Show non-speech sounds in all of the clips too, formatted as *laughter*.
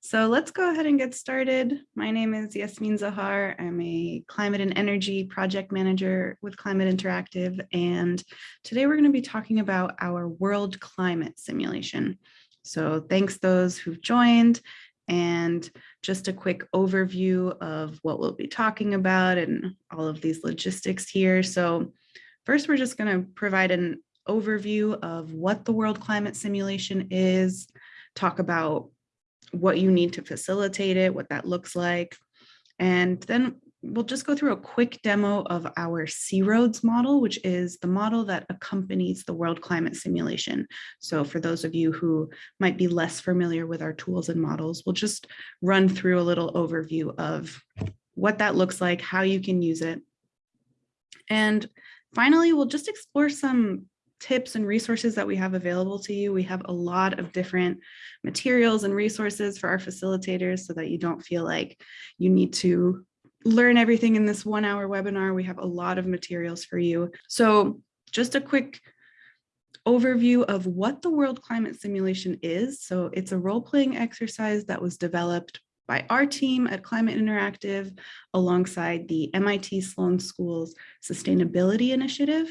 So let's go ahead and get started. My name is Yasmin Zahar. I'm a climate and energy project manager with Climate Interactive. And today we're going to be talking about our world climate simulation. So thanks those who've joined and just a quick overview of what we'll be talking about and all of these logistics here. So first, we're just going to provide an overview of what the world climate simulation is, talk about what you need to facilitate it, what that looks like. And then we'll just go through a quick demo of our C-ROADS model, which is the model that accompanies the world climate simulation. So for those of you who might be less familiar with our tools and models, we'll just run through a little overview of what that looks like, how you can use it. And finally, we'll just explore some tips and resources that we have available to you. We have a lot of different materials and resources for our facilitators so that you don't feel like you need to learn everything in this one hour webinar. We have a lot of materials for you. So just a quick overview of what the World Climate Simulation is. So it's a role-playing exercise that was developed by our team at Climate Interactive alongside the MIT Sloan School's Sustainability Initiative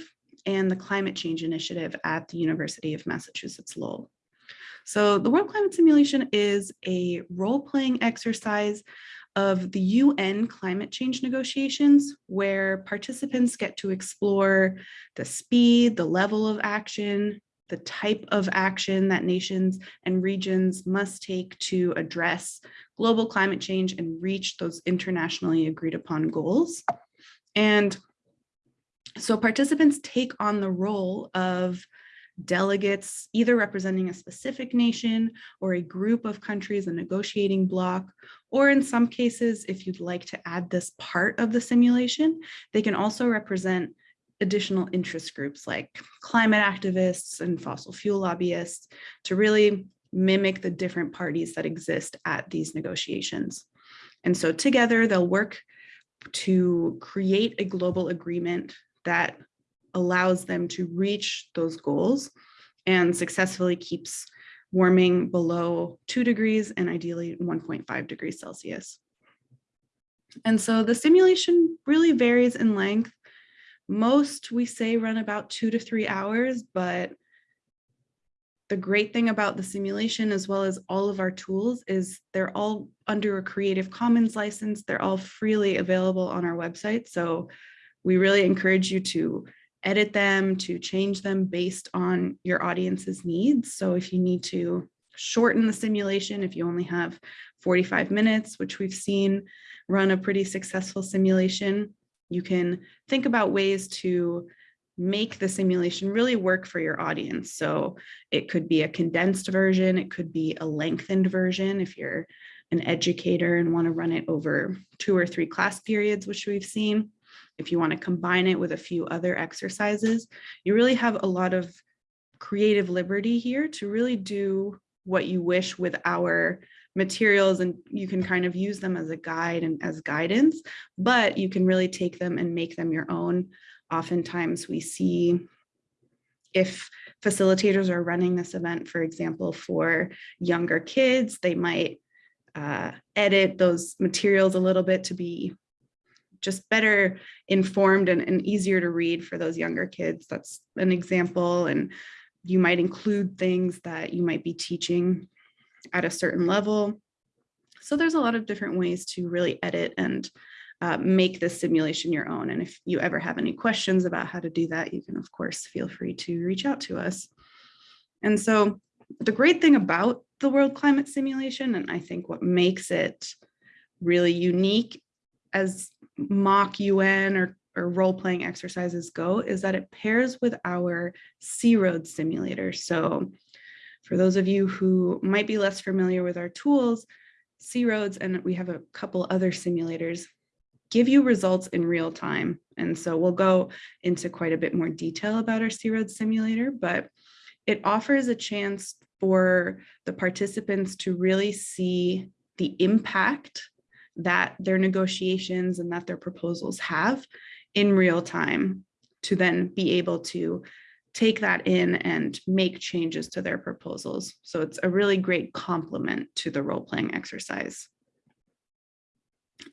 and the Climate Change Initiative at the University of Massachusetts Lowell. So the World Climate Simulation is a role-playing exercise of the UN climate change negotiations where participants get to explore the speed, the level of action, the type of action that nations and regions must take to address global climate change and reach those internationally agreed upon goals. And so participants take on the role of delegates, either representing a specific nation or a group of countries, a negotiating bloc, or in some cases, if you'd like to add this part of the simulation, they can also represent additional interest groups like climate activists and fossil fuel lobbyists to really mimic the different parties that exist at these negotiations. And so together they'll work to create a global agreement that allows them to reach those goals and successfully keeps warming below two degrees and ideally 1.5 degrees Celsius. And so the simulation really varies in length. Most we say run about two to three hours, but the great thing about the simulation as well as all of our tools is they're all under a Creative Commons license. They're all freely available on our website. So we really encourage you to edit them, to change them based on your audience's needs. So if you need to shorten the simulation, if you only have 45 minutes, which we've seen run a pretty successful simulation, you can think about ways to make the simulation really work for your audience. So it could be a condensed version, it could be a lengthened version if you're an educator and want to run it over two or three class periods, which we've seen if you want to combine it with a few other exercises, you really have a lot of creative liberty here to really do what you wish with our materials and you can kind of use them as a guide and as guidance, but you can really take them and make them your own. Oftentimes we see if facilitators are running this event, for example, for younger kids, they might uh, edit those materials a little bit to be just better informed and, and easier to read for those younger kids. That's an example. And you might include things that you might be teaching at a certain level. So there's a lot of different ways to really edit and uh, make this simulation your own. And if you ever have any questions about how to do that, you can of course feel free to reach out to us. And so the great thing about the world climate simulation, and I think what makes it really unique as mock UN or, or role-playing exercises go is that it pairs with our C-ROAD simulator. So for those of you who might be less familiar with our tools, C-ROADS, and we have a couple other simulators, give you results in real time. And so we'll go into quite a bit more detail about our C-ROAD simulator, but it offers a chance for the participants to really see the impact that their negotiations and that their proposals have in real time to then be able to take that in and make changes to their proposals. So it's a really great complement to the role-playing exercise.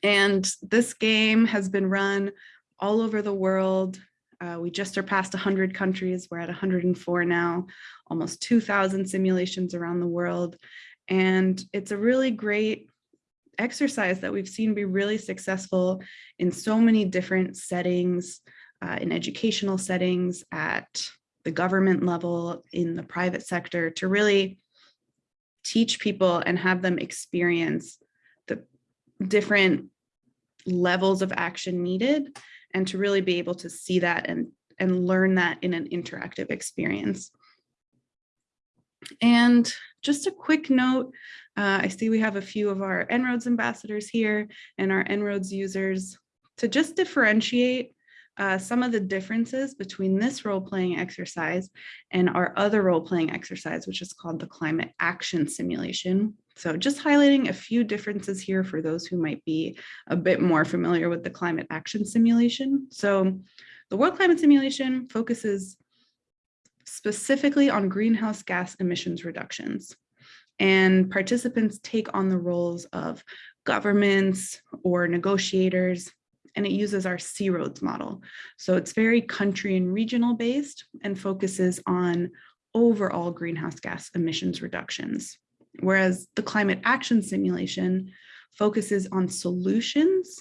And this game has been run all over the world. Uh, we just surpassed 100 countries. We're at 104 now, almost 2,000 simulations around the world. And it's a really great exercise that we've seen be really successful in so many different settings, uh, in educational settings, at the government level, in the private sector, to really teach people and have them experience the different levels of action needed and to really be able to see that and, and learn that in an interactive experience. And just a quick note, uh, I see we have a few of our En-ROADS ambassadors here and our En-ROADS users to just differentiate uh, some of the differences between this role-playing exercise and our other role-playing exercise, which is called the climate action simulation. So just highlighting a few differences here for those who might be a bit more familiar with the climate action simulation. So the world climate simulation focuses specifically on greenhouse gas emissions reductions. And participants take on the roles of governments or negotiators and it uses our C-ROADS model. So it's very country and regional based and focuses on overall greenhouse gas emissions reductions. Whereas the climate action simulation focuses on solutions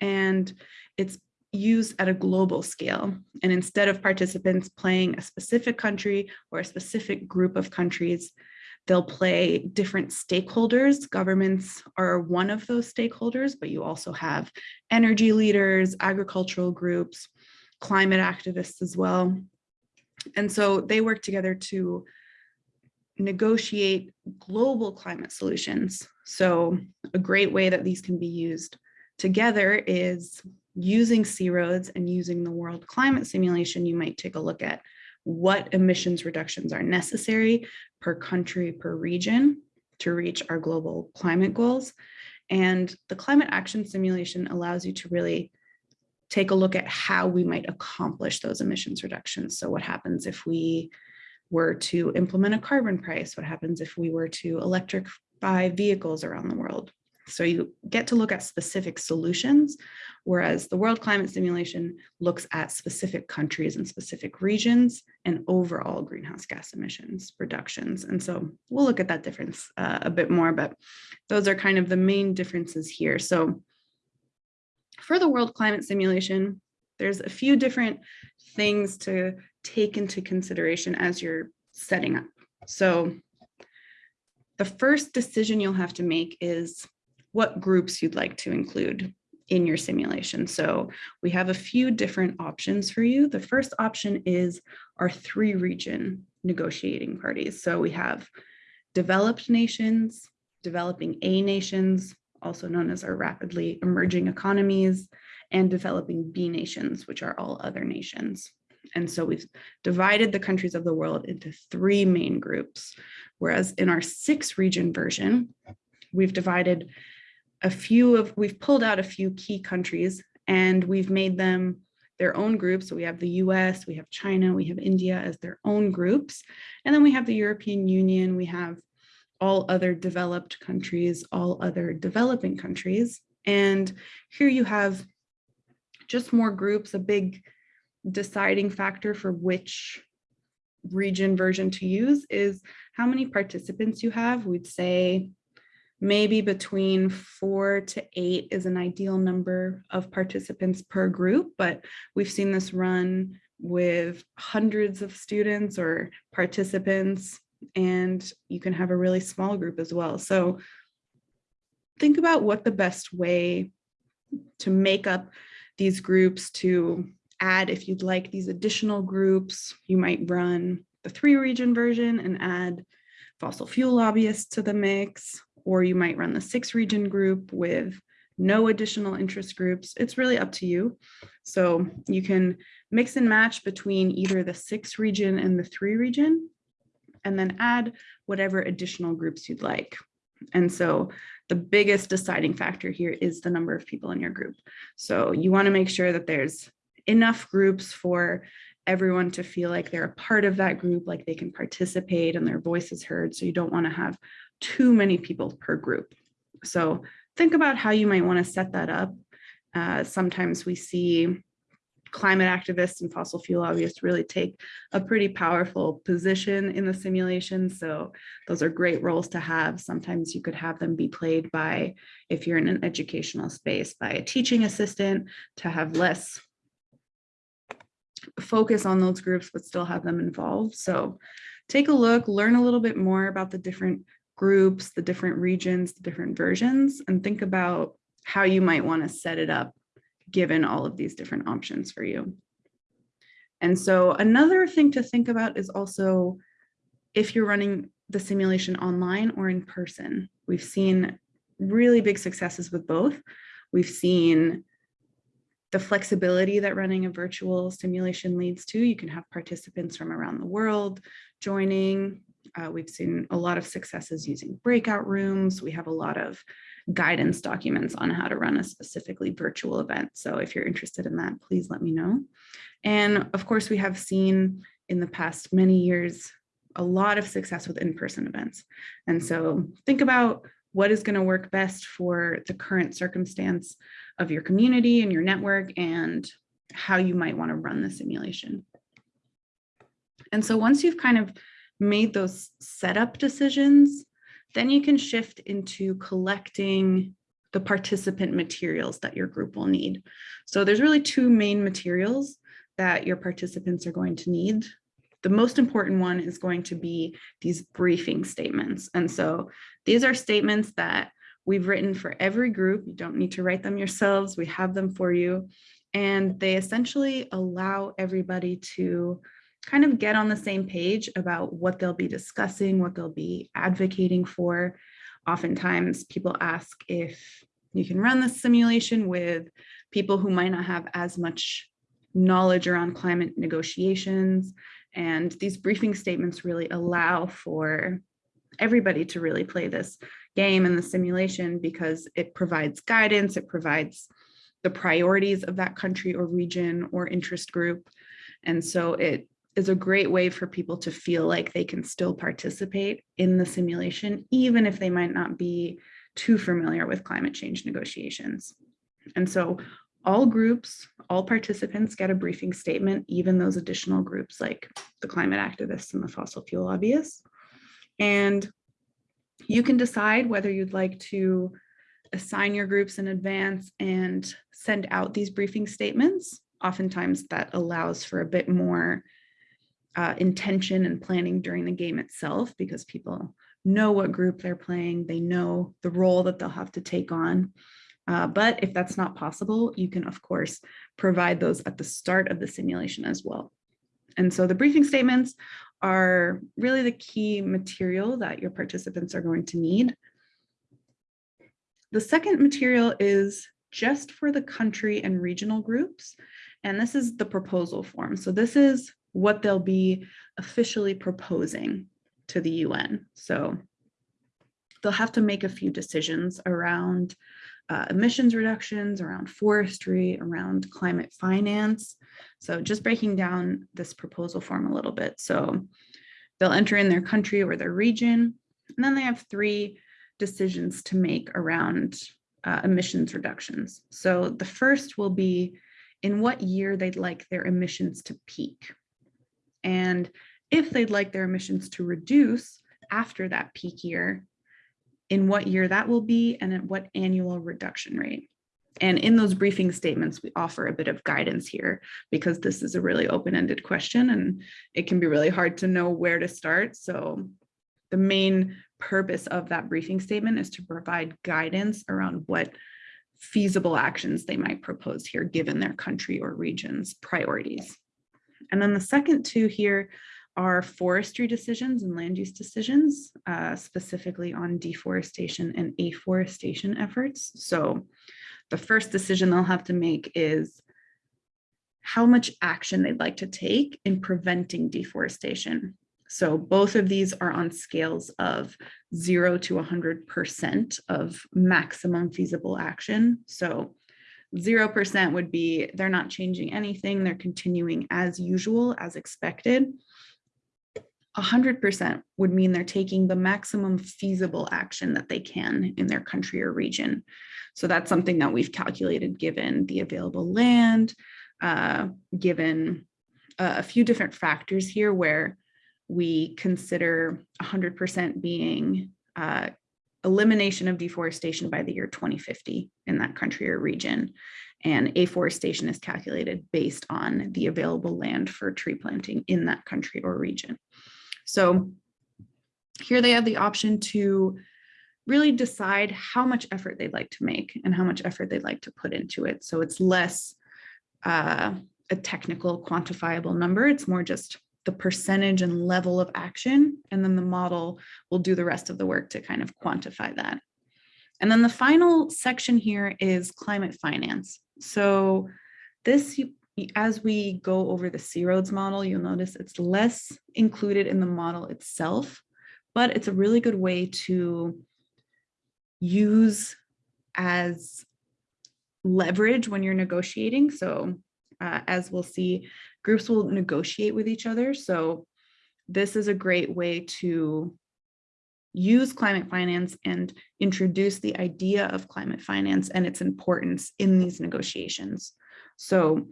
and it's used at a global scale. And instead of participants playing a specific country or a specific group of countries, They'll play different stakeholders. Governments are one of those stakeholders, but you also have energy leaders, agricultural groups, climate activists as well. And so they work together to negotiate global climate solutions. So a great way that these can be used together is using C-ROADS and using the world climate simulation, you might take a look at what emissions reductions are necessary per country, per region to reach our global climate goals. And the climate action simulation allows you to really take a look at how we might accomplish those emissions reductions. So what happens if we were to implement a carbon price? What happens if we were to electrify vehicles around the world? So you get to look at specific solutions, whereas the World Climate Simulation looks at specific countries and specific regions and overall greenhouse gas emissions reductions. And so we'll look at that difference uh, a bit more, but those are kind of the main differences here. So for the World Climate Simulation, there's a few different things to take into consideration as you're setting up. So the first decision you'll have to make is what groups you'd like to include in your simulation. So we have a few different options for you. The first option is our three region negotiating parties. So we have developed nations, developing A nations, also known as our rapidly emerging economies, and developing B nations, which are all other nations. And so we've divided the countries of the world into three main groups, whereas in our six region version, we've divided a few of, we've pulled out a few key countries and we've made them their own groups. So we have the US, we have China, we have India as their own groups. And then we have the European Union, we have all other developed countries, all other developing countries. And here you have just more groups, a big deciding factor for which region version to use is how many participants you have. We'd say maybe between four to eight is an ideal number of participants per group, but we've seen this run with hundreds of students or participants, and you can have a really small group as well. So think about what the best way to make up these groups to add if you'd like these additional groups, you might run the three region version and add fossil fuel lobbyists to the mix, or you might run the six region group with no additional interest groups. It's really up to you. So you can mix and match between either the six region and the three region, and then add whatever additional groups you'd like. And so the biggest deciding factor here is the number of people in your group. So you wanna make sure that there's enough groups for everyone to feel like they're a part of that group, like they can participate and their voice is heard. So you don't want to have too many people per group. So think about how you might want to set that up. Uh, sometimes we see climate activists and fossil fuel lobbyists really take a pretty powerful position in the simulation. So those are great roles to have. Sometimes you could have them be played by, if you're in an educational space, by a teaching assistant to have less focus on those groups, but still have them involved. So take a look, learn a little bit more about the different groups, the different regions, the different versions, and think about how you might want to set it up given all of these different options for you. And so another thing to think about is also if you're running the simulation online or in person. We've seen really big successes with both. We've seen the flexibility that running a virtual simulation leads to. You can have participants from around the world joining. Uh, we've seen a lot of successes using breakout rooms. We have a lot of guidance documents on how to run a specifically virtual event. So if you're interested in that, please let me know. And of course, we have seen in the past many years a lot of success with in-person events. And so think about what is going to work best for the current circumstance of your community and your network and how you might want to run the simulation. And so once you've kind of made those setup decisions, then you can shift into collecting the participant materials that your group will need. So there's really two main materials that your participants are going to need. The most important one is going to be these briefing statements. And so these are statements that we've written for every group. You don't need to write them yourselves. We have them for you. And they essentially allow everybody to kind of get on the same page about what they'll be discussing, what they'll be advocating for. Oftentimes people ask if you can run this simulation with people who might not have as much knowledge around climate negotiations. And these briefing statements really allow for everybody to really play this game and the simulation because it provides guidance, it provides the priorities of that country or region or interest group. And so it is a great way for people to feel like they can still participate in the simulation, even if they might not be too familiar with climate change negotiations. And so all groups, all participants get a briefing statement, even those additional groups like the climate activists and the fossil fuel lobbyists. And you can decide whether you'd like to assign your groups in advance and send out these briefing statements. Oftentimes that allows for a bit more uh, intention and planning during the game itself because people know what group they're playing, they know the role that they'll have to take on. Uh, but if that's not possible, you can of course provide those at the start of the simulation as well. And so the briefing statements are really the key material that your participants are going to need. The second material is just for the country and regional groups. And this is the proposal form. So this is what they'll be officially proposing to the UN. So they'll have to make a few decisions around uh, emissions reductions, around forestry, around climate finance. So just breaking down this proposal form a little bit. So they'll enter in their country or their region, and then they have three decisions to make around uh, emissions reductions. So the first will be in what year they'd like their emissions to peak and if they'd like their emissions to reduce after that peak year, in what year that will be and at what annual reduction rate. And in those briefing statements, we offer a bit of guidance here because this is a really open-ended question and it can be really hard to know where to start. So the main purpose of that briefing statement is to provide guidance around what feasible actions they might propose here given their country or region's priorities. And then the second two here are forestry decisions and land use decisions, uh, specifically on deforestation and afforestation efforts. So the first decision they'll have to make is how much action they'd like to take in preventing deforestation. So both of these are on scales of zero to 100% of maximum feasible action. So 0% would be they're not changing anything, they're continuing as usual, as expected. 100% would mean they're taking the maximum feasible action that they can in their country or region. So that's something that we've calculated given the available land, uh, given uh, a few different factors here where we consider 100% being uh, elimination of deforestation by the year 2050 in that country or region. And afforestation is calculated based on the available land for tree planting in that country or region. So here they have the option to really decide how much effort they'd like to make and how much effort they'd like to put into it. So it's less uh, a technical quantifiable number. It's more just the percentage and level of action, and then the model will do the rest of the work to kind of quantify that. And then the final section here is climate finance. So this, as we go over the C-ROADS model, you'll notice it's less included in the model itself, but it's a really good way to use as leverage when you're negotiating. So uh, as we'll see, groups will negotiate with each other. So this is a great way to use climate finance and introduce the idea of climate finance and its importance in these negotiations. So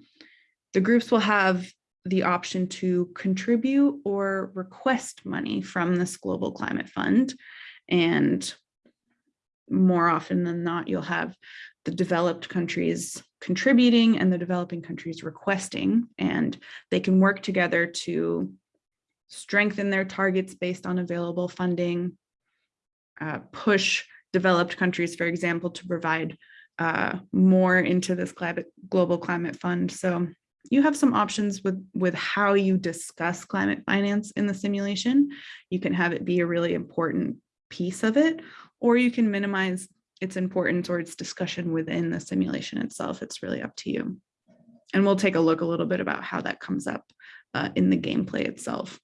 the groups will have the option to contribute or request money from this global climate fund. And more often than not, you'll have the developed countries contributing and the developing countries requesting, and they can work together to strengthen their targets based on available funding, uh, push developed countries, for example, to provide uh, more into this global climate fund. So you have some options with, with how you discuss climate finance in the simulation. You can have it be a really important piece of it, or you can minimize its importance or its discussion within the simulation itself. It's really up to you. And we'll take a look a little bit about how that comes up uh, in the gameplay itself.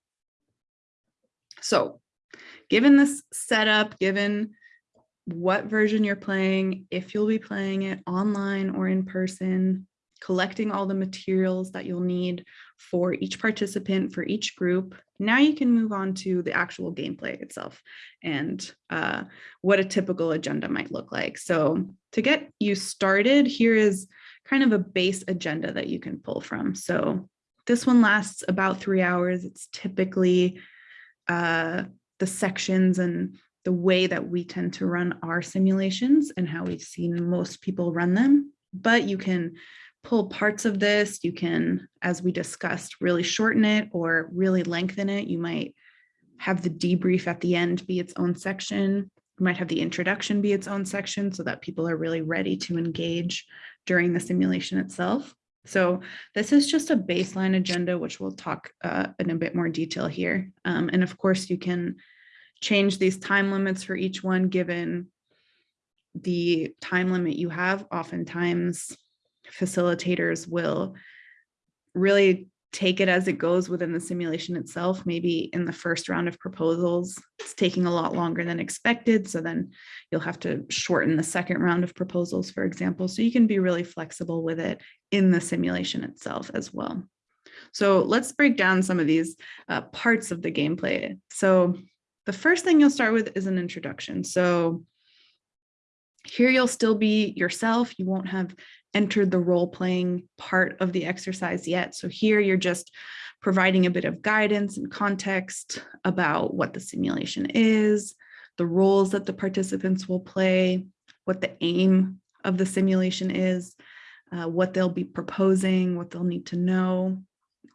So given this setup, given what version you're playing, if you'll be playing it online or in person, collecting all the materials that you'll need for each participant, for each group. Now you can move on to the actual gameplay itself and uh, what a typical agenda might look like. So to get you started, here is kind of a base agenda that you can pull from. So this one lasts about three hours. It's typically uh, the sections and the way that we tend to run our simulations and how we've seen most people run them. But you can pull parts of this. You can, as we discussed, really shorten it or really lengthen it. You might have the debrief at the end be its own section. You might have the introduction be its own section so that people are really ready to engage during the simulation itself. So this is just a baseline agenda, which we'll talk uh, in a bit more detail here. Um, and of course, you can change these time limits for each one given the time limit you have. Oftentimes, facilitators will really take it as it goes within the simulation itself. Maybe in the first round of proposals, it's taking a lot longer than expected. So then you'll have to shorten the second round of proposals, for example. So you can be really flexible with it in the simulation itself as well. So let's break down some of these uh, parts of the gameplay. So the first thing you'll start with is an introduction. So here you'll still be yourself. You won't have entered the role playing part of the exercise yet. So here you're just providing a bit of guidance and context about what the simulation is, the roles that the participants will play, what the aim of the simulation is, uh, what they'll be proposing, what they'll need to know.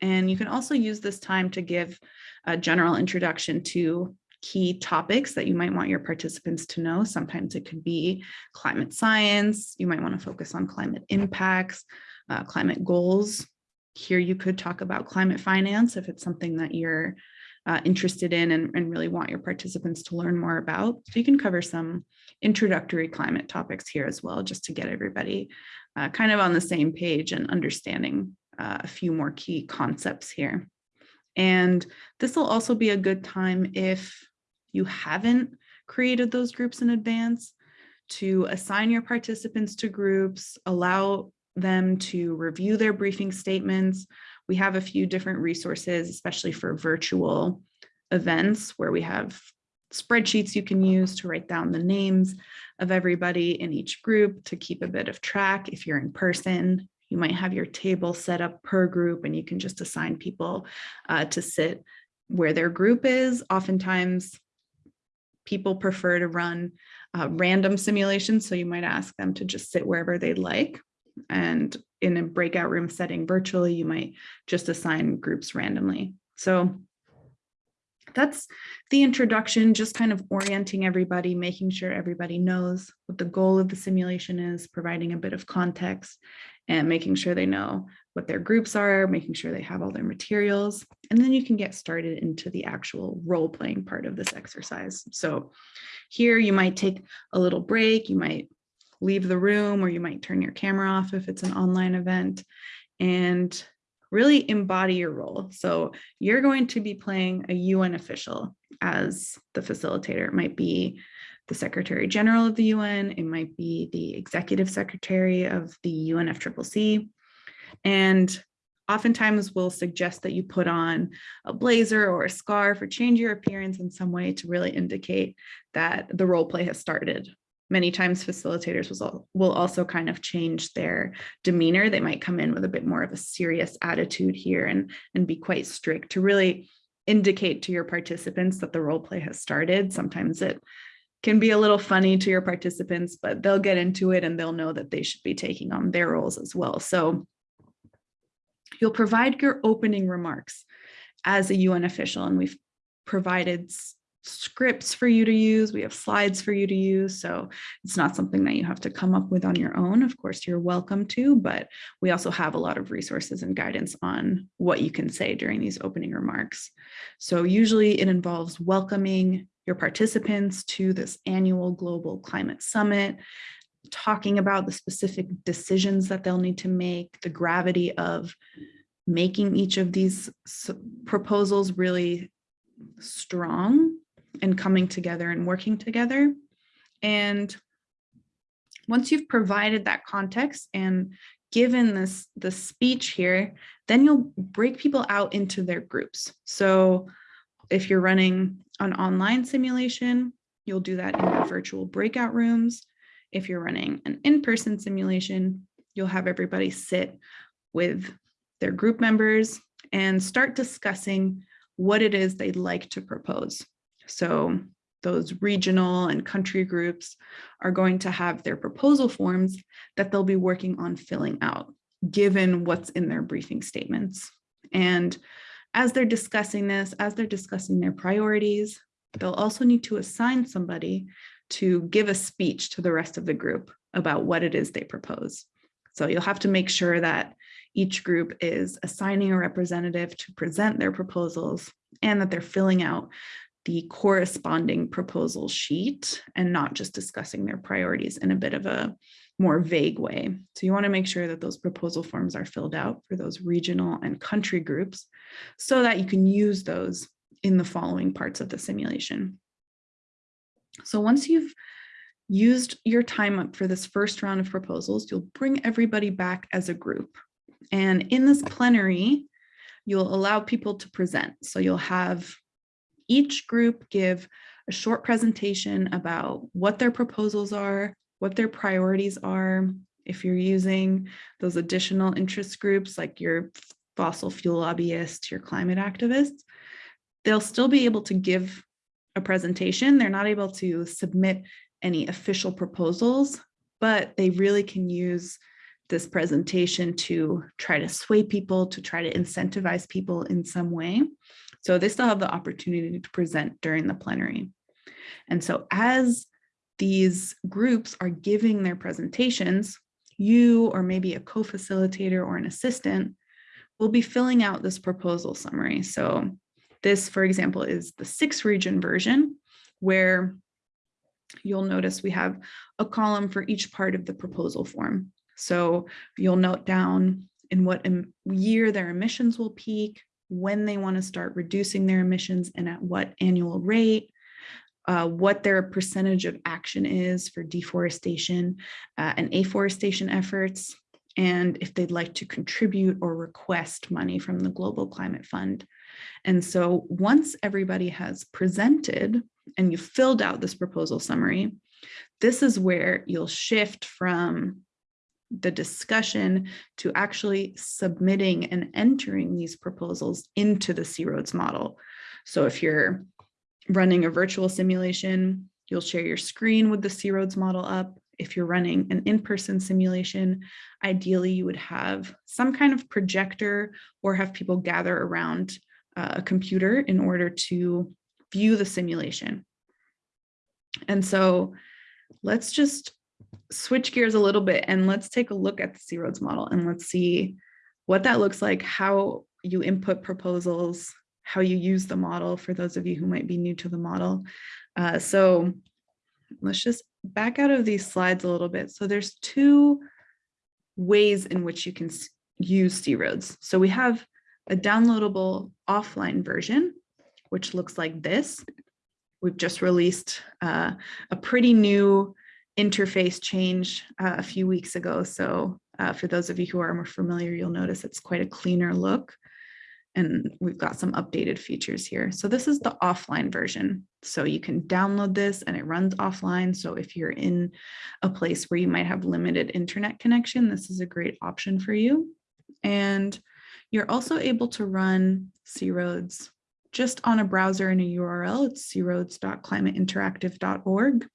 And you can also use this time to give a general introduction to key topics that you might want your participants to know. Sometimes it could be climate science. You might want to focus on climate impacts, uh, climate goals. Here you could talk about climate finance if it's something that you're uh, interested in and, and really want your participants to learn more about. So you can cover some introductory climate topics here as well, just to get everybody uh, kind of on the same page and understanding uh, a few more key concepts here. And this will also be a good time if you haven't created those groups in advance to assign your participants to groups, allow them to review their briefing statements. We have a few different resources, especially for virtual events where we have spreadsheets you can use to write down the names of everybody in each group to keep a bit of track. If you're in person, you might have your table set up per group and you can just assign people uh, to sit where their group is. Oftentimes, people prefer to run uh, random simulations, so you might ask them to just sit wherever they'd like. And in a breakout room setting virtually, you might just assign groups randomly. So that's the introduction, just kind of orienting everybody, making sure everybody knows what the goal of the simulation is, providing a bit of context and making sure they know what their groups are, making sure they have all their materials, and then you can get started into the actual role playing part of this exercise. So here you might take a little break, you might leave the room or you might turn your camera off if it's an online event and really embody your role. So you're going to be playing a UN official as the facilitator. It might be the Secretary General of the UN, it might be the Executive Secretary of the UNFCCC. And oftentimes we'll suggest that you put on a blazer or a scarf or change your appearance in some way to really indicate that the role play has started many times facilitators will also kind of change their demeanor. They might come in with a bit more of a serious attitude here and, and be quite strict to really indicate to your participants that the role play has started. Sometimes it can be a little funny to your participants, but they'll get into it and they'll know that they should be taking on their roles as well. So you'll provide your opening remarks as a UN official, and we've provided scripts for you to use. We have slides for you to use. So it's not something that you have to come up with on your own. Of course, you're welcome to, but we also have a lot of resources and guidance on what you can say during these opening remarks. So usually it involves welcoming your participants to this annual Global Climate Summit, talking about the specific decisions that they'll need to make, the gravity of making each of these proposals really strong and coming together and working together. And once you've provided that context and given this the speech here, then you'll break people out into their groups. So if you're running an online simulation, you'll do that in your virtual breakout rooms. If you're running an in-person simulation, you'll have everybody sit with their group members and start discussing what it is they'd like to propose. So those regional and country groups are going to have their proposal forms that they'll be working on filling out, given what's in their briefing statements. And as they're discussing this, as they're discussing their priorities, they'll also need to assign somebody to give a speech to the rest of the group about what it is they propose. So you'll have to make sure that each group is assigning a representative to present their proposals and that they're filling out the corresponding proposal sheet and not just discussing their priorities in a bit of a more vague way. So you want to make sure that those proposal forms are filled out for those regional and country groups so that you can use those in the following parts of the simulation. So once you've used your time up for this first round of proposals, you'll bring everybody back as a group. And in this plenary, you'll allow people to present. So you'll have each group give a short presentation about what their proposals are, what their priorities are. If you're using those additional interest groups like your fossil fuel lobbyists, your climate activists, they'll still be able to give a presentation. They're not able to submit any official proposals, but they really can use this presentation to try to sway people, to try to incentivize people in some way. So they still have the opportunity to present during the plenary. And so as these groups are giving their presentations, you or maybe a co-facilitator or an assistant will be filling out this proposal summary. So this, for example, is the six region version where you'll notice we have a column for each part of the proposal form. So you'll note down in what year their emissions will peak, when they want to start reducing their emissions and at what annual rate, uh, what their percentage of action is for deforestation uh, and afforestation efforts, and if they'd like to contribute or request money from the Global Climate Fund. And so once everybody has presented and you've filled out this proposal summary, this is where you'll shift from the discussion to actually submitting and entering these proposals into the C-ROADS model. So if you're running a virtual simulation, you'll share your screen with the C-ROADS model up. If you're running an in-person simulation, ideally you would have some kind of projector or have people gather around uh, a computer in order to view the simulation. And so let's just switch gears a little bit and let's take a look at the C-ROADS model and let's see what that looks like, how you input proposals, how you use the model for those of you who might be new to the model. Uh, so let's just back out of these slides a little bit. So there's two ways in which you can use C-ROADS. So we have a downloadable offline version, which looks like this. We've just released uh, a pretty new interface change uh, a few weeks ago. So uh, for those of you who are more familiar, you'll notice it's quite a cleaner look. And we've got some updated features here. So this is the offline version. So you can download this and it runs offline. So if you're in a place where you might have limited internet connection, this is a great option for you. And you're also able to run C-ROADS just on a browser in a URL. It's croads.climateinteractive.org.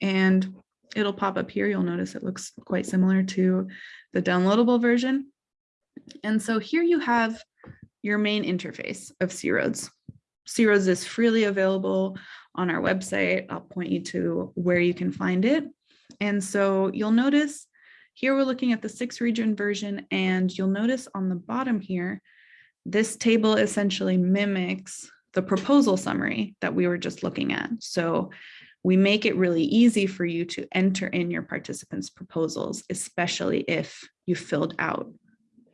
And it'll pop up here. You'll notice it looks quite similar to the downloadable version. And so here you have your main interface of C-ROADS. C-ROADS is freely available on our website. I'll point you to where you can find it. And so you'll notice here we're looking at the six region version and you'll notice on the bottom here, this table essentially mimics the proposal summary that we were just looking at. So we make it really easy for you to enter in your participants proposals, especially if you filled out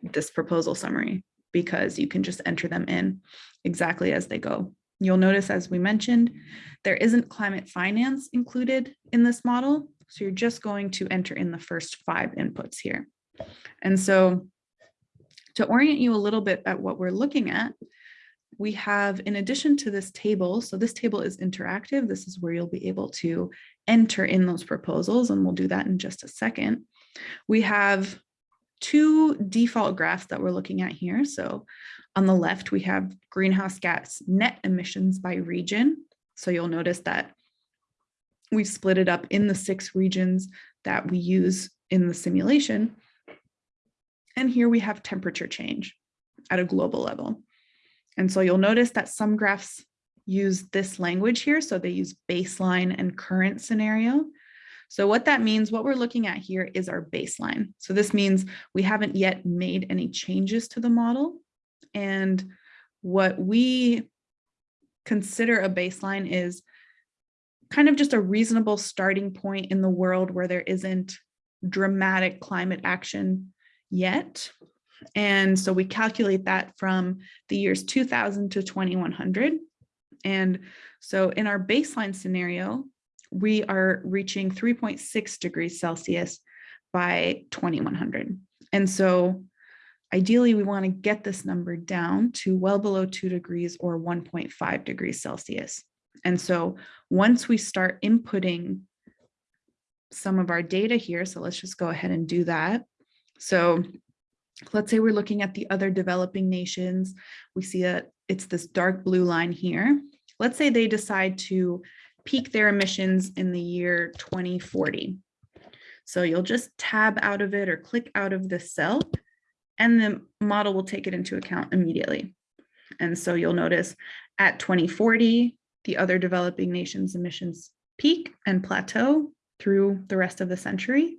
this proposal summary, because you can just enter them in exactly as they go. You'll notice, as we mentioned, there isn't climate finance included in this model. So you're just going to enter in the first five inputs here. And so to orient you a little bit at what we're looking at, we have, in addition to this table, so this table is interactive. This is where you'll be able to enter in those proposals, and we'll do that in just a second. We have two default graphs that we're looking at here. So on the left, we have greenhouse gas net emissions by region. So you'll notice that we've split it up in the six regions that we use in the simulation. And here we have temperature change at a global level. And so you'll notice that some graphs use this language here. So they use baseline and current scenario. So what that means, what we're looking at here is our baseline. So this means we haven't yet made any changes to the model. And what we consider a baseline is kind of just a reasonable starting point in the world where there isn't dramatic climate action yet. And so we calculate that from the years 2000 to 2100. And so in our baseline scenario, we are reaching 3.6 degrees Celsius by 2100. And so ideally we want to get this number down to well below two degrees or 1.5 degrees Celsius. And so once we start inputting some of our data here, so let's just go ahead and do that. So let's say we're looking at the other developing nations. We see that it's this dark blue line here. Let's say they decide to peak their emissions in the year 2040. So you'll just tab out of it or click out of the cell and the model will take it into account immediately. And so you'll notice at 2040, the other developing nations emissions peak and plateau through the rest of the century.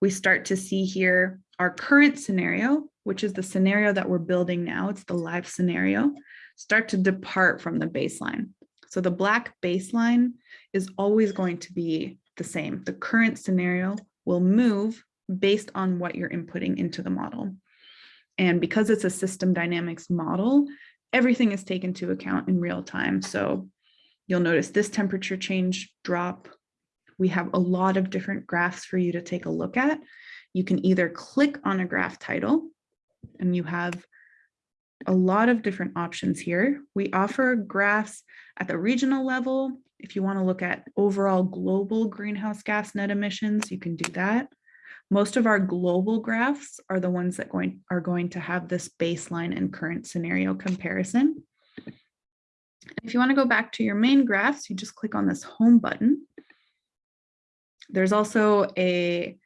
We start to see here our current scenario, which is the scenario that we're building now, it's the live scenario, start to depart from the baseline. So the black baseline is always going to be the same. The current scenario will move based on what you're inputting into the model. And because it's a system dynamics model, everything is taken into account in real time. So You'll notice this temperature change drop. We have a lot of different graphs for you to take a look at. You can either click on a graph title and you have a lot of different options here. We offer graphs at the regional level. If you want to look at overall global greenhouse gas net emissions, you can do that. Most of our global graphs are the ones that going, are going to have this baseline and current scenario comparison. If you want to go back to your main graphs, you just click on this home button. There's also a,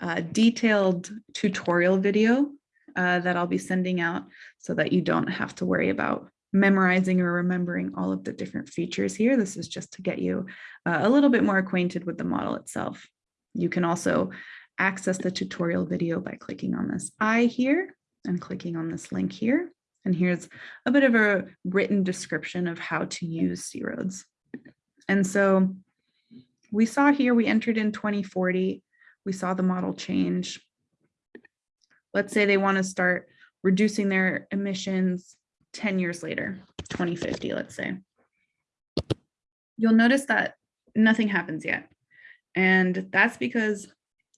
a detailed tutorial video uh, that I'll be sending out so that you don't have to worry about memorizing or remembering all of the different features here. This is just to get you uh, a little bit more acquainted with the model itself. You can also access the tutorial video by clicking on this I here and clicking on this link here. And here's a bit of a written description of how to use C-ROADS. And so we saw here, we entered in 2040, we saw the model change. Let's say they want to start reducing their emissions 10 years later, 2050, let's say. You'll notice that nothing happens yet. And that's because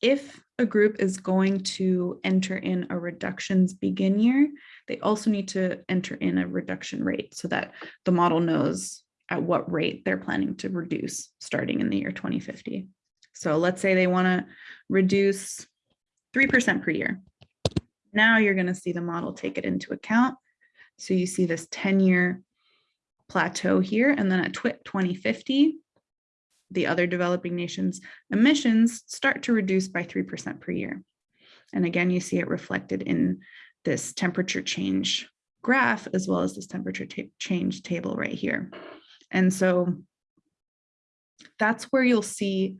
if a group is going to enter in a reductions begin year, they also need to enter in a reduction rate so that the model knows at what rate they're planning to reduce starting in the year 2050. So let's say they want to reduce 3% per year. Now you're going to see the model take it into account. So you see this 10 year plateau here, and then at 2050, the other developing nations emissions start to reduce by 3% per year. And again, you see it reflected in this temperature change graph, as well as this temperature change table right here. And so that's where you'll see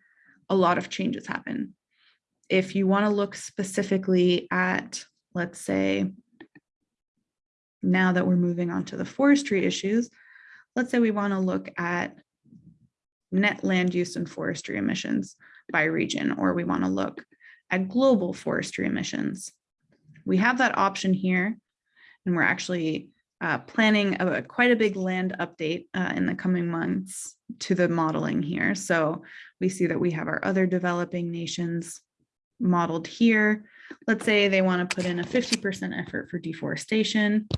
a lot of changes happen. If you wanna look specifically at, let's say, now that we're moving on to the forestry issues, let's say we wanna look at net land use and forestry emissions by region, or we want to look at global forestry emissions. We have that option here, and we're actually uh, planning a, quite a big land update uh, in the coming months to the modeling here. So we see that we have our other developing nations modeled here. Let's say they want to put in a 50% effort for deforestation.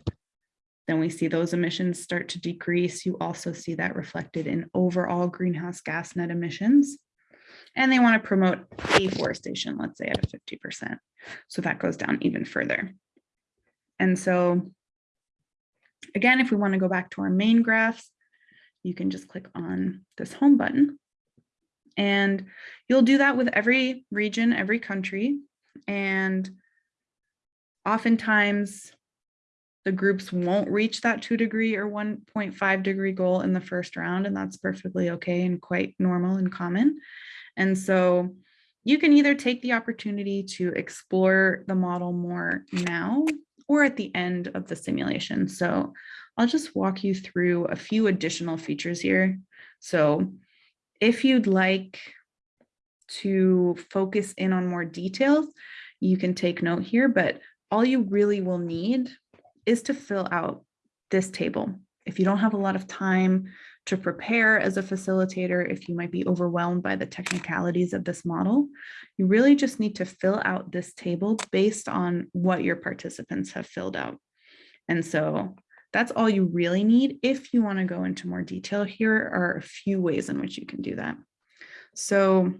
Then we see those emissions start to decrease. You also see that reflected in overall greenhouse gas net emissions. And they want to promote afforestation, let's say at a 50%. So that goes down even further. And so again, if we want to go back to our main graphs, you can just click on this home button. And you'll do that with every region, every country. And oftentimes the groups won't reach that two degree or 1.5 degree goal in the first round, and that's perfectly okay and quite normal and common. And so you can either take the opportunity to explore the model more now or at the end of the simulation. So I'll just walk you through a few additional features here. So if you'd like to focus in on more details, you can take note here, but all you really will need is to fill out this table. If you don't have a lot of time to prepare as a facilitator, if you might be overwhelmed by the technicalities of this model, you really just need to fill out this table based on what your participants have filled out. And so that's all you really need. If you wanna go into more detail, here are a few ways in which you can do that. So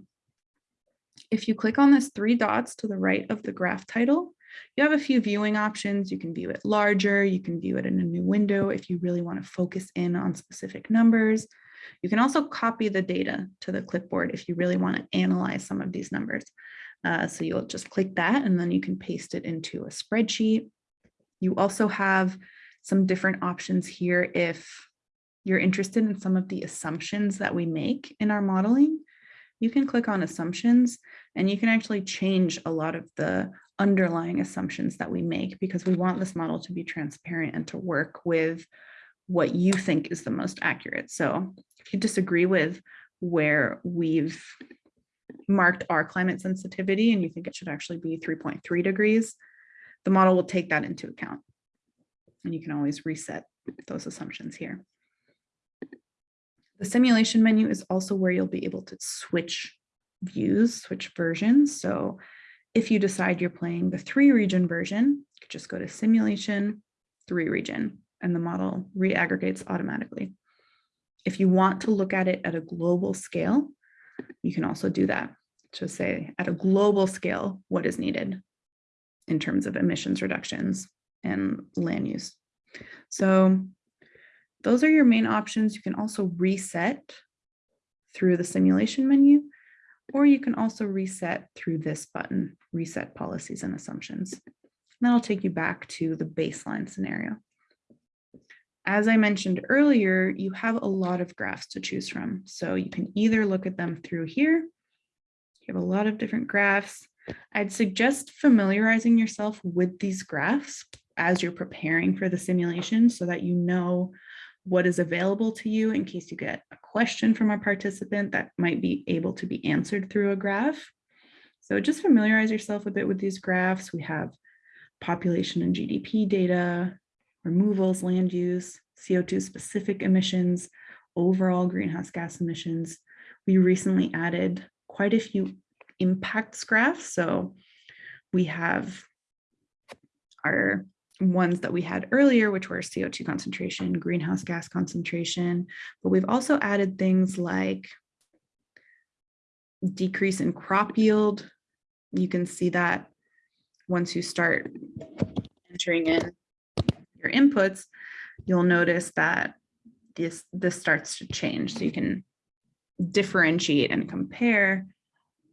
if you click on this three dots to the right of the graph title, you have a few viewing options. You can view it larger, you can view it in a new window if you really want to focus in on specific numbers. You can also copy the data to the clipboard if you really want to analyze some of these numbers. Uh, so you'll just click that and then you can paste it into a spreadsheet. You also have some different options here if you're interested in some of the assumptions that we make in our modeling. You can click on assumptions and you can actually change a lot of the underlying assumptions that we make because we want this model to be transparent and to work with what you think is the most accurate. So if you disagree with where we've marked our climate sensitivity and you think it should actually be 3.3 degrees, the model will take that into account. And you can always reset those assumptions here. The simulation menu is also where you'll be able to switch views, switch versions. So if you decide you're playing the three region version, you could just go to simulation, three region, and the model re-aggregates automatically. If you want to look at it at a global scale, you can also do that. To say at a global scale, what is needed in terms of emissions reductions and land use. So those are your main options. You can also reset through the simulation menu, or you can also reset through this button, reset policies and assumptions. And that'll take you back to the baseline scenario. As I mentioned earlier, you have a lot of graphs to choose from. So you can either look at them through here. You have a lot of different graphs. I'd suggest familiarizing yourself with these graphs as you're preparing for the simulation so that you know what is available to you in case you get a question from a participant that might be able to be answered through a graph. So just familiarize yourself a bit with these graphs. We have population and GDP data, removals, land use, CO2 specific emissions, overall greenhouse gas emissions. We recently added quite a few impacts graphs. So we have our ones that we had earlier, which were CO2 concentration, greenhouse gas concentration, but we've also added things like decrease in crop yield. You can see that once you start entering in your inputs, you'll notice that this, this starts to change. So you can differentiate and compare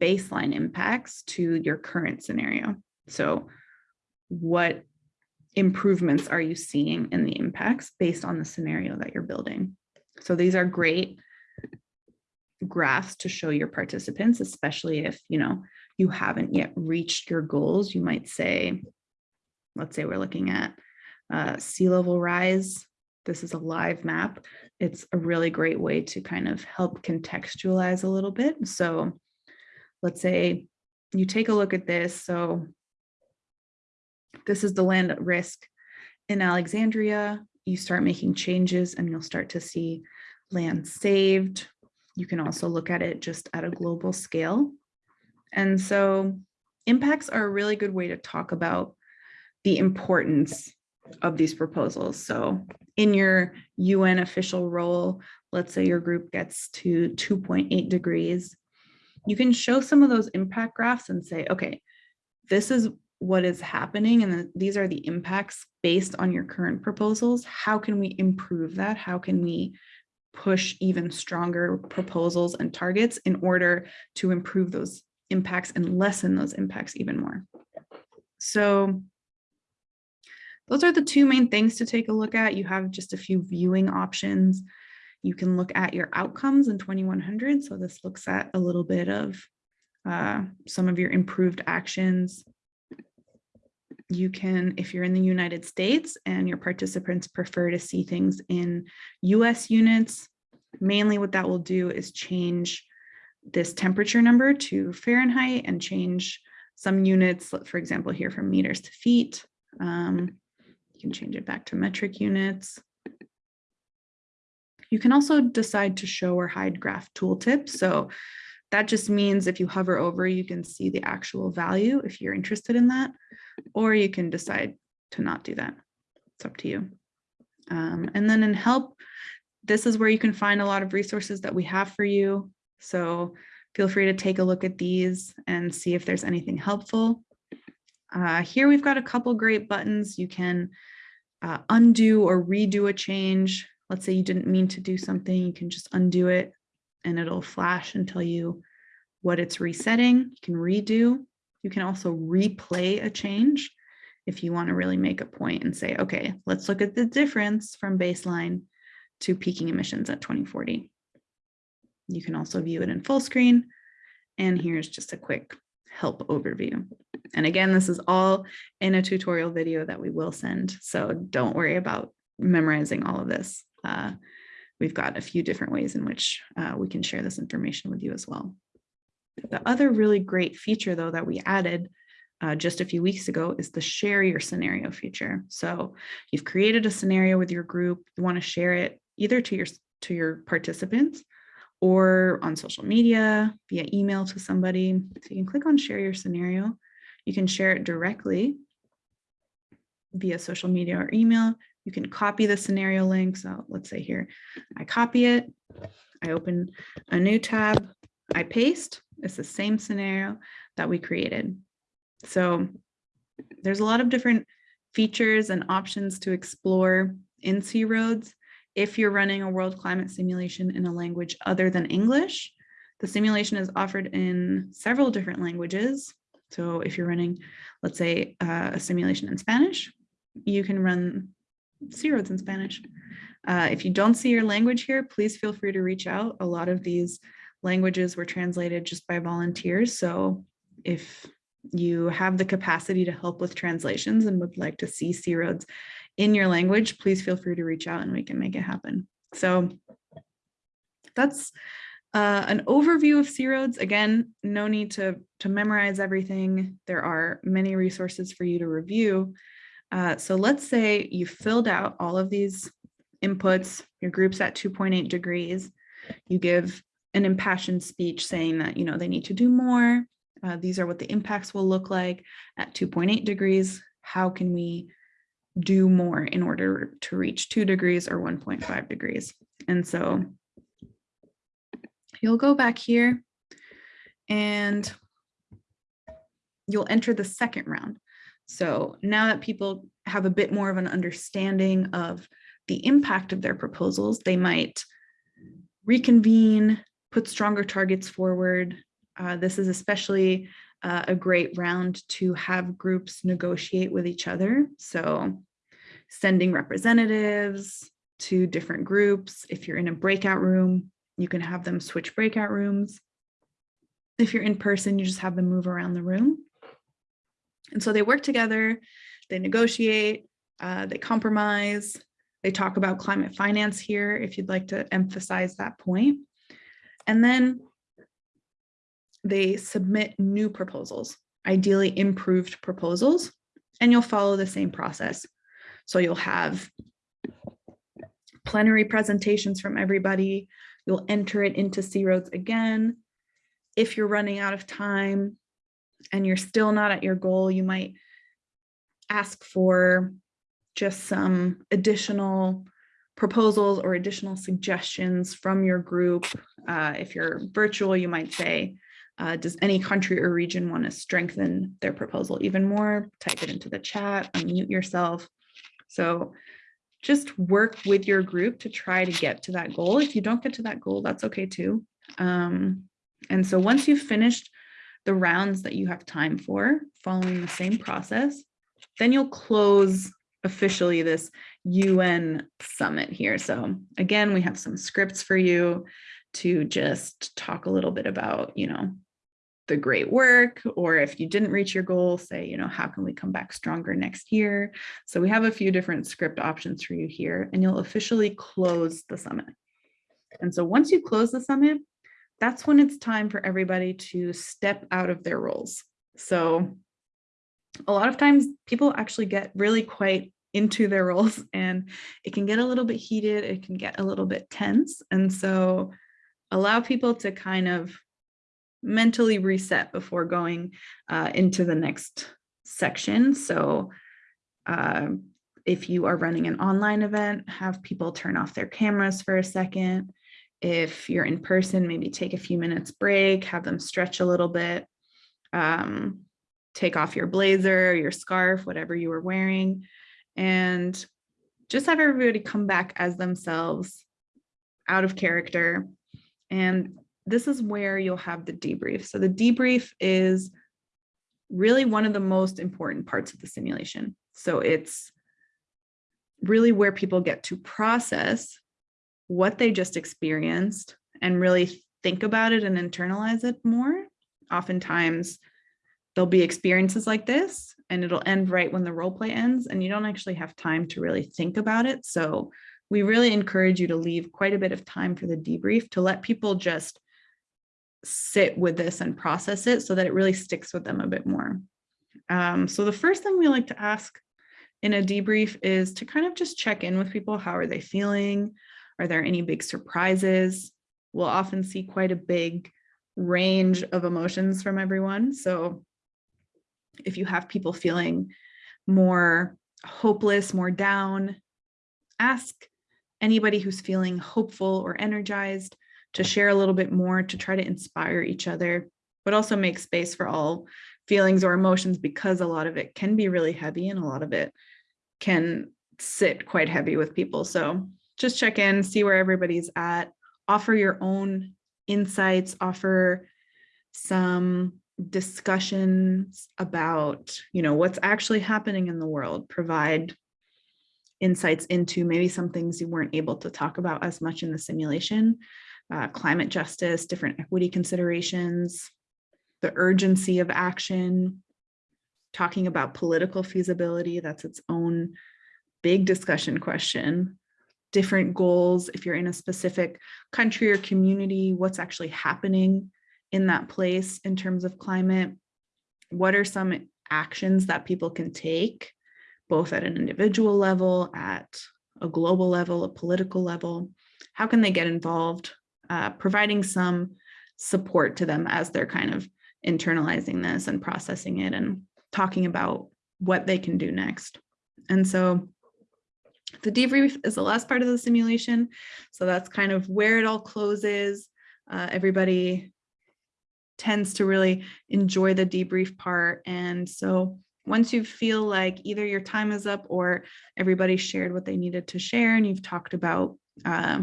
baseline impacts to your current scenario. So what improvements are you seeing in the impacts based on the scenario that you're building? So these are great graphs to show your participants, especially if, you know, you haven't yet reached your goals. You might say, let's say we're looking at uh, sea level rise. This is a live map. It's a really great way to kind of help contextualize a little bit. So let's say you take a look at this. So this is the land at risk in Alexandria. You start making changes and you'll start to see land saved. You can also look at it just at a global scale. And so impacts are a really good way to talk about the importance of these proposals. So in your UN official role, let's say your group gets to 2.8 degrees, you can show some of those impact graphs and say, okay, this is what is happening and these are the impacts based on your current proposals. How can we improve that? How can we push even stronger proposals and targets in order to improve those impacts and lessen those impacts even more? So those are the two main things to take a look at. You have just a few viewing options. You can look at your outcomes in 2100. So this looks at a little bit of uh, some of your improved actions you can, if you're in the United States and your participants prefer to see things in US units, mainly what that will do is change this temperature number to Fahrenheit and change some units, for example, here from meters to feet. Um, you can change it back to metric units. You can also decide to show or hide graph tooltips. So that just means if you hover over, you can see the actual value if you're interested in that or you can decide to not do that. It's up to you. Um, and then in help, this is where you can find a lot of resources that we have for you. So feel free to take a look at these and see if there's anything helpful. Uh, here we've got a couple great buttons. You can uh, undo or redo a change. Let's say you didn't mean to do something, you can just undo it and it'll flash and tell you what it's resetting. You can redo. You can also replay a change if you want to really make a point and say, okay, let's look at the difference from baseline to peaking emissions at 2040. You can also view it in full screen. And here's just a quick help overview. And again, this is all in a tutorial video that we will send. So don't worry about memorizing all of this. Uh, we've got a few different ways in which uh, we can share this information with you as well. The other really great feature though that we added uh, just a few weeks ago is the share your scenario feature. So you've created a scenario with your group, you want to share it either to your to your participants or on social media, via email to somebody. So you can click on share your scenario. You can share it directly via social media or email. You can copy the scenario link. So let's say here, I copy it, I open a new tab, I paste, it's the same scenario that we created. So there's a lot of different features and options to explore in C-ROADS. If you're running a world climate simulation in a language other than English, the simulation is offered in several different languages. So if you're running, let's say, uh, a simulation in Spanish, you can run C-ROADS in Spanish. Uh, if you don't see your language here, please feel free to reach out. A lot of these languages were translated just by volunteers. So if you have the capacity to help with translations and would like to see C-ROADS in your language, please feel free to reach out and we can make it happen. So that's uh, an overview of C-ROADS. Again, no need to, to memorize everything. There are many resources for you to review. Uh, so let's say you filled out all of these inputs, your group's at 2.8 degrees, you give an impassioned speech saying that, you know, they need to do more. Uh, these are what the impacts will look like at 2.8 degrees. How can we do more in order to reach two degrees or 1.5 degrees? And so you'll go back here and you'll enter the second round. So now that people have a bit more of an understanding of the impact of their proposals, they might reconvene, put stronger targets forward. Uh, this is especially uh, a great round to have groups negotiate with each other. So sending representatives to different groups. If you're in a breakout room, you can have them switch breakout rooms. If you're in person, you just have them move around the room. And so they work together, they negotiate, uh, they compromise, they talk about climate finance here, if you'd like to emphasize that point. And then they submit new proposals, ideally improved proposals, and you'll follow the same process. So you'll have plenary presentations from everybody. You'll enter it into C-ROADS again. If you're running out of time, and you're still not at your goal, you might ask for just some additional proposals or additional suggestions from your group. Uh, if you're virtual, you might say, uh, does any country or region want to strengthen their proposal even more? Type it into the chat, unmute yourself. So just work with your group to try to get to that goal. If you don't get to that goal, that's okay too. Um, and so once you've finished the rounds that you have time for following the same process, then you'll close officially this UN summit here. So again, we have some scripts for you to just talk a little bit about, you know, the great work, or if you didn't reach your goal, say, you know, how can we come back stronger next year? So we have a few different script options for you here, and you'll officially close the summit. And so once you close the summit, that's when it's time for everybody to step out of their roles. So a lot of times people actually get really quite into their roles *laughs* and it can get a little bit heated, it can get a little bit tense. And so allow people to kind of mentally reset before going uh, into the next section. So uh, if you are running an online event, have people turn off their cameras for a second, if you're in person, maybe take a few minutes break, have them stretch a little bit, um, take off your blazer, your scarf, whatever you were wearing, and just have everybody come back as themselves out of character. And this is where you'll have the debrief. So the debrief is really one of the most important parts of the simulation. So it's really where people get to process what they just experienced and really think about it and internalize it more. Oftentimes there'll be experiences like this and it'll end right when the role play ends and you don't actually have time to really think about it. So we really encourage you to leave quite a bit of time for the debrief to let people just sit with this and process it so that it really sticks with them a bit more. Um, so the first thing we like to ask in a debrief is to kind of just check in with people. How are they feeling? Are there any big surprises? We'll often see quite a big range of emotions from everyone. So if you have people feeling more hopeless, more down, ask anybody who's feeling hopeful or energized to share a little bit more to try to inspire each other, but also make space for all feelings or emotions because a lot of it can be really heavy and a lot of it can sit quite heavy with people. So just check in, see where everybody's at, offer your own insights, offer some discussions about, you know, what's actually happening in the world, provide insights into maybe some things you weren't able to talk about as much in the simulation, uh, climate justice, different equity considerations, the urgency of action, talking about political feasibility, that's its own big discussion question, different goals, if you're in a specific country or community, what's actually happening in that place in terms of climate, what are some actions that people can take, both at an individual level, at a global level, a political level, how can they get involved, uh, providing some support to them as they're kind of internalizing this and processing it and talking about what they can do next. And so the debrief is the last part of the simulation. So that's kind of where it all closes. Uh, everybody tends to really enjoy the debrief part. And so once you feel like either your time is up or everybody shared what they needed to share and you've talked about uh,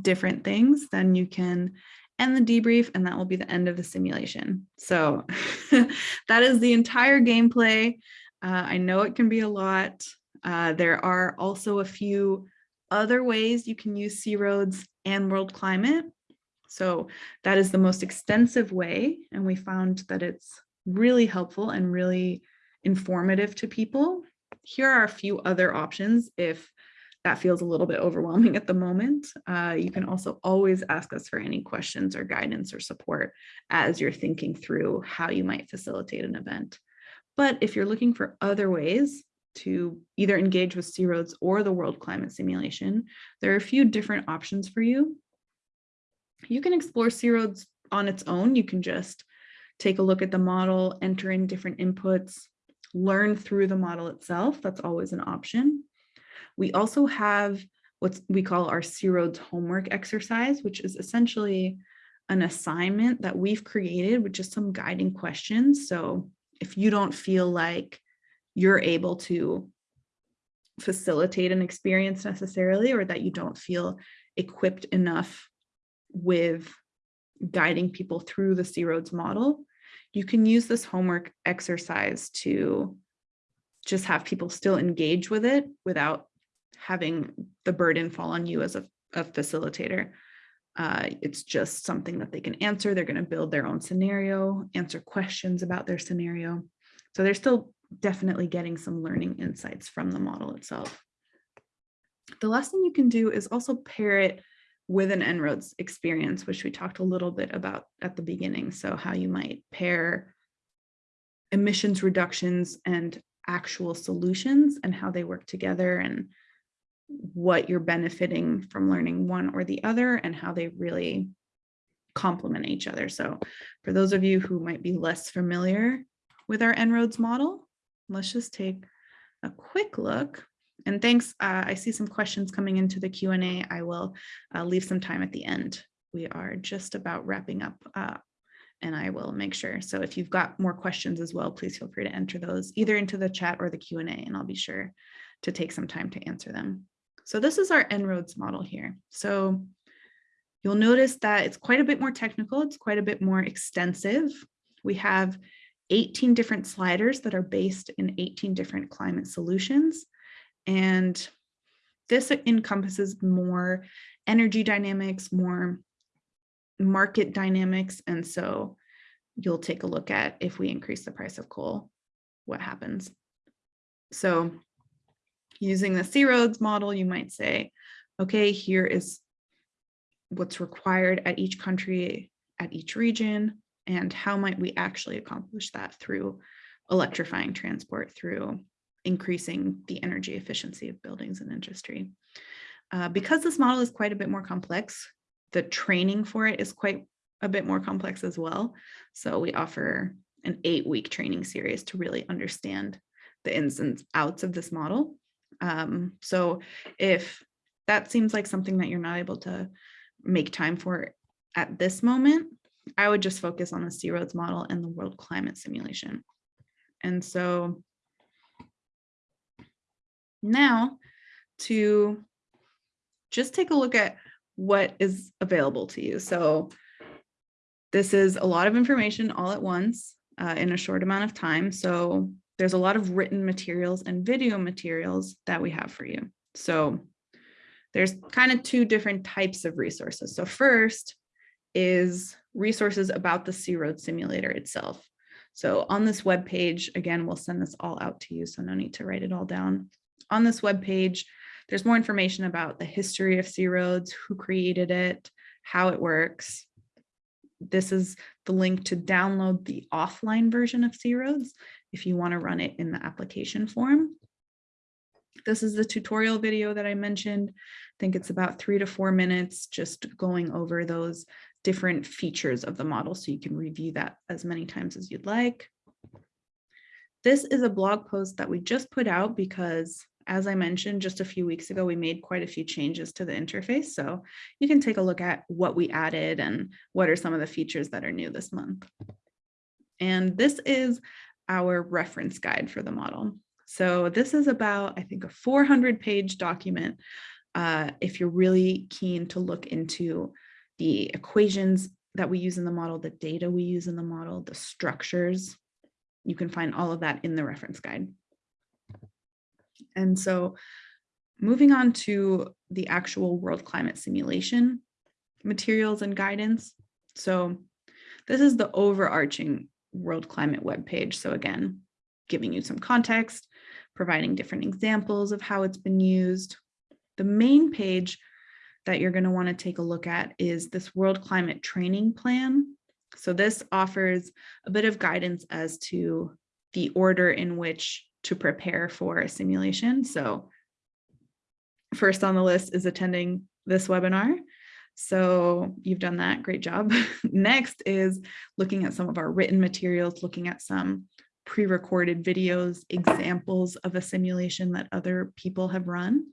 different things, then you can end the debrief and that will be the end of the simulation. So *laughs* that is the entire gameplay. Uh, I know it can be a lot. Uh, there are also a few other ways you can use C-ROADS and world climate. So that is the most extensive way. And we found that it's really helpful and really informative to people. Here are a few other options if that feels a little bit overwhelming at the moment. Uh, you can also always ask us for any questions or guidance or support as you're thinking through how you might facilitate an event. But if you're looking for other ways to either engage with C-ROADS or the World Climate Simulation, there are a few different options for you. You can explore C-ROADS on its own. You can just take a look at the model, enter in different inputs, learn through the model itself. That's always an option. We also have what we call our C-ROADS homework exercise, which is essentially an assignment that we've created with just some guiding questions. So if you don't feel like you're able to facilitate an experience necessarily, or that you don't feel equipped enough with guiding people through the C-ROADS model, you can use this homework exercise to just have people still engage with it without having the burden fall on you as a, a facilitator. Uh, it's just something that they can answer. They're going to build their own scenario, answer questions about their scenario. So they're still definitely getting some learning insights from the model itself. The last thing you can do is also pair it with an En-ROADS experience, which we talked a little bit about at the beginning. So how you might pair emissions reductions and actual solutions and how they work together and what you're benefiting from learning one or the other and how they really complement each other. So for those of you who might be less familiar with our En-ROADS model, let's just take a quick look. And thanks, uh, I see some questions coming into the Q&A. I will uh, leave some time at the end. We are just about wrapping up uh, and I will make sure. So if you've got more questions as well, please feel free to enter those either into the chat or the Q&A and I'll be sure to take some time to answer them. So this is our En-ROADS model here. So you'll notice that it's quite a bit more technical. It's quite a bit more extensive. We have 18 different sliders that are based in 18 different climate solutions. And this encompasses more energy dynamics, more market dynamics. And so you'll take a look at if we increase the price of coal, what happens. So using the C-ROADS model, you might say, okay, here is what's required at each country, at each region, and how might we actually accomplish that through electrifying transport, through increasing the energy efficiency of buildings and industry. Uh, because this model is quite a bit more complex, the training for it is quite a bit more complex as well. So we offer an eight week training series to really understand the ins and outs of this model. Um, so if that seems like something that you're not able to make time for at this moment, I would just focus on the C-ROADS model and the world climate simulation. And so now to just take a look at what is available to you. So this is a lot of information all at once uh, in a short amount of time. So there's a lot of written materials and video materials that we have for you. So there's kind of two different types of resources. So first is resources about the C-ROADS simulator itself. So on this web page, again, we'll send this all out to you, so no need to write it all down. On this web page, there's more information about the history of C-ROADS, who created it, how it works. This is the link to download the offline version of C-ROADS if you want to run it in the application form. This is the tutorial video that I mentioned. I think it's about three to four minutes just going over those different features of the model so you can review that as many times as you'd like. This is a blog post that we just put out because as I mentioned just a few weeks ago, we made quite a few changes to the interface. So you can take a look at what we added and what are some of the features that are new this month. And this is our reference guide for the model. So this is about, I think, a 400 page document uh, if you're really keen to look into the equations that we use in the model, the data we use in the model, the structures. You can find all of that in the reference guide. And so moving on to the actual world climate simulation materials and guidance. So this is the overarching world climate web page. So again, giving you some context, providing different examples of how it's been used. The main page that you're going to want to take a look at is this world climate training plan. So this offers a bit of guidance as to the order in which to prepare for a simulation. So first on the list is attending this webinar. So you've done that, great job. *laughs* Next is looking at some of our written materials, looking at some pre-recorded videos, examples of a simulation that other people have run.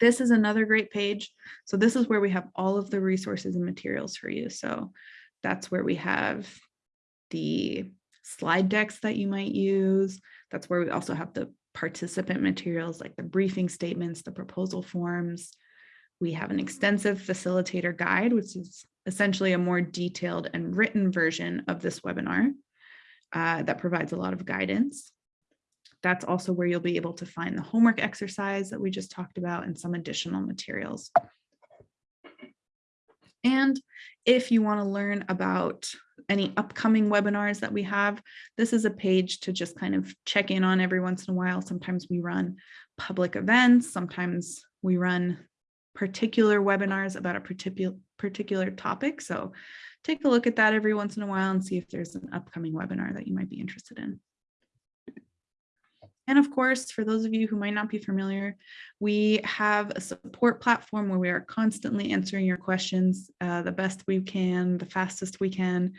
This is another great page. So this is where we have all of the resources and materials for you. So that's where we have the slide decks that you might use. That's where we also have the participant materials like the briefing statements, the proposal forms. We have an extensive facilitator guide, which is essentially a more detailed and written version of this webinar uh, that provides a lot of guidance. That's also where you'll be able to find the homework exercise that we just talked about and some additional materials. And if you want to learn about any upcoming webinars that we have, this is a page to just kind of check in on every once in a while. Sometimes we run public events, sometimes we run particular webinars about a particular particular topic. So take a look at that every once in a while and see if there's an upcoming webinar that you might be interested in. And of course, for those of you who might not be familiar, we have a support platform where we are constantly answering your questions uh, the best we can, the fastest we can.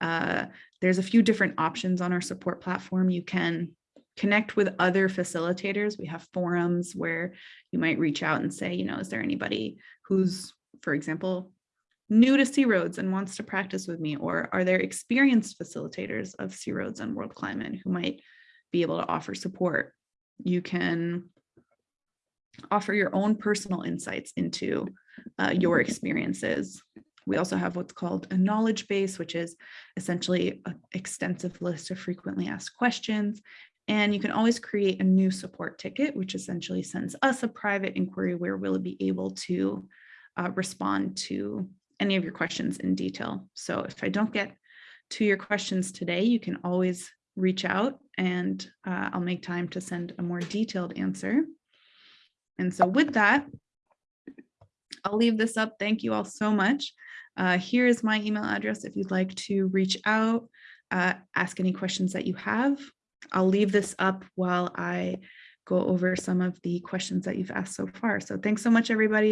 Uh, there's a few different options on our support platform. You can connect with other facilitators. We have forums where you might reach out and say, you know, is there anybody who's, for example, new to C-ROADS and wants to practice with me? Or are there experienced facilitators of C-ROADS and world climate who might be able to offer support. You can offer your own personal insights into uh, your experiences. We also have what's called a knowledge base, which is essentially an extensive list of frequently asked questions. And you can always create a new support ticket, which essentially sends us a private inquiry where we'll be able to uh, respond to any of your questions in detail. So if I don't get to your questions today, you can always reach out and uh, I'll make time to send a more detailed answer. And so with that, I'll leave this up. Thank you all so much. Uh, here is my email address if you'd like to reach out, uh, ask any questions that you have. I'll leave this up while I go over some of the questions that you've asked so far. So thanks so much, everybody.